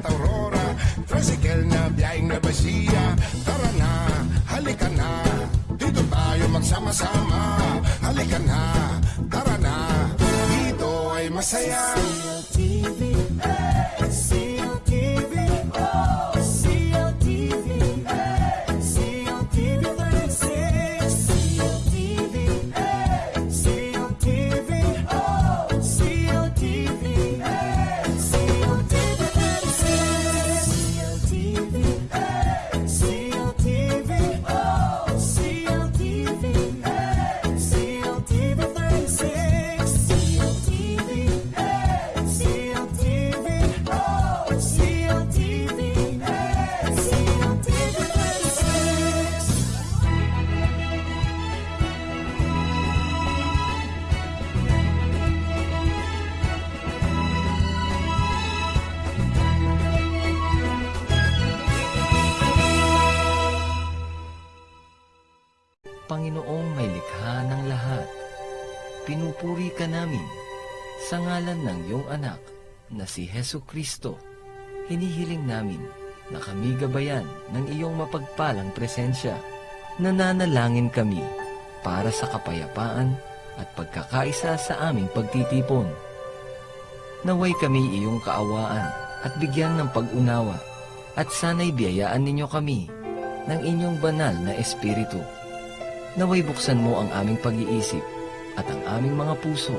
at Aurora. Tricycle na biyahing na Basia Tara na, halika na. Dito tayo magsama-sama. Halika na, tara na. Dito ay masaya. CLTV, hey, Panginoong may likha ng lahat, pinupuri ka namin sa ngalan ng iyong anak na si Heso Kristo. Hinihiling namin na kami gabayan ng iyong mapagpalang presensya. Nananalangin kami para sa kapayapaan at pagkakaisa sa aming pagtitipon. Naway kami iyong kaawaan at bigyan ng pag-unawa at sana'y biyayaan ninyo kami ng inyong banal na espiritu. Naway buksan mo ang aming pag-iisip at ang aming mga puso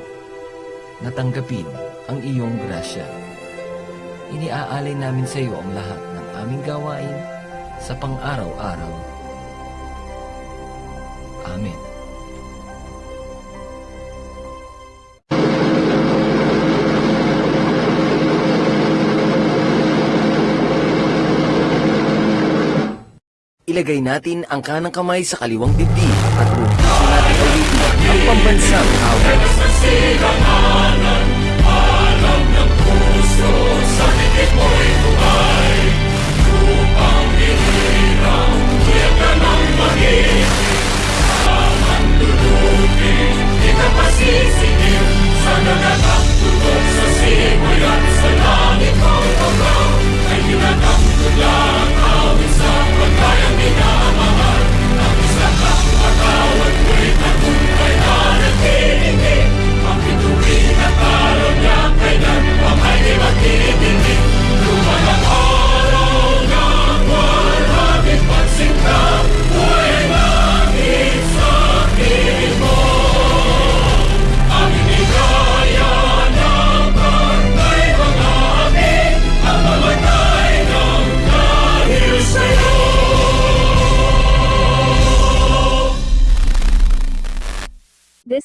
na tanggapin ang iyong grasya. Iniaalay namin sa iyo ang lahat ng aming gawain sa pang-araw-araw. Amen. Ilagay natin ang kanang kamay sa kaliwang dibdib at puso natin ulitin ang pambansang awit.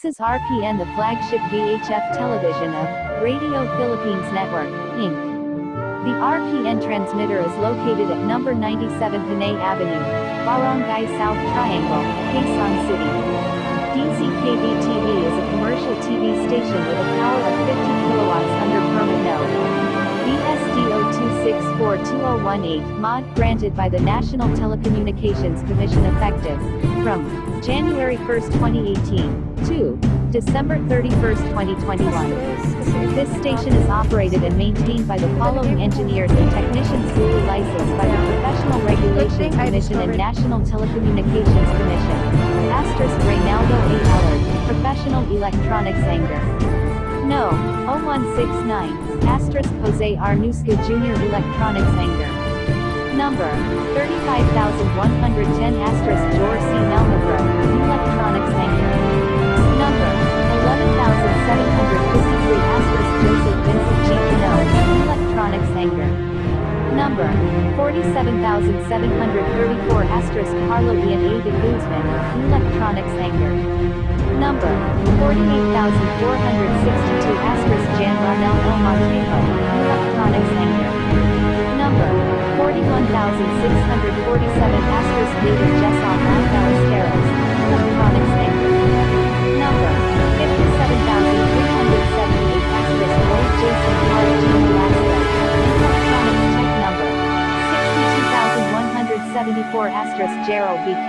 Is RPN, the flagship VHF television of Radio Philippines Network, Inc. The RPN transmitter is located at number 97 Panay Avenue, Barangay South Triangle, Quezon City. DZKB TV is a commercial TV station with a power of 50 kilowatts under permit no. BSDO 2642018 mod granted by the National Telecommunications Commission effective from January 1, 2018 to December 31, 2021. This station is operated and maintained by the following engineers and technicians duly licensed by the Professional Regulation Commission and National Telecommunications Commission. Asterisk Reynaldo A. Allard, Professional Electronics Anger. No, 0169, asterisk Jose Arnusca Jr. Electronics Anger. Number, 35110 asterisk George C. Melmagro, Electronics Anger. Number, 11753 asterisk Joseph Vincent G. Cano, Electronics Anger. Number, 47734 asterisk Carlo Ian A. de Guzman, Electronics Anger. Number, 48462 asterisk Jan Ronel El Montejo, Electronics Anger. Number, 41647 asterisk David Jesson Ballesteros, Electronics Anger. Number,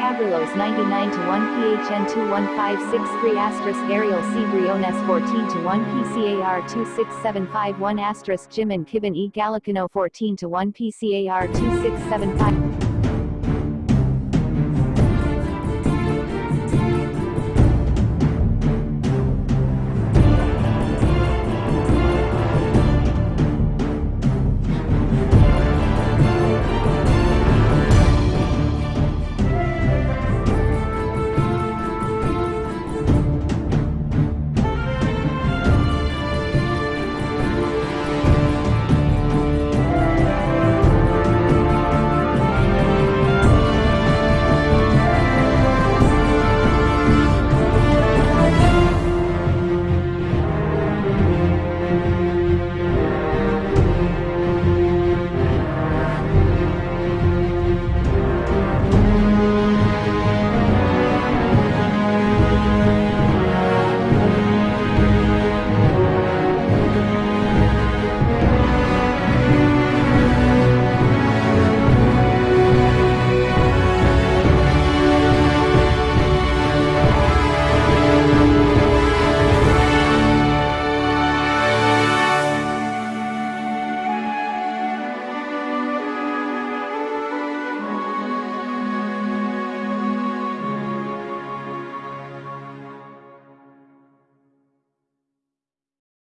Cabrillos 99 to 1 PHN 21563 asterisk Ariel C. Briones 14 to 1 PCAR 26751 asterisk Jim and Kibben E. Gallicano 14 to 1 PCAR 2675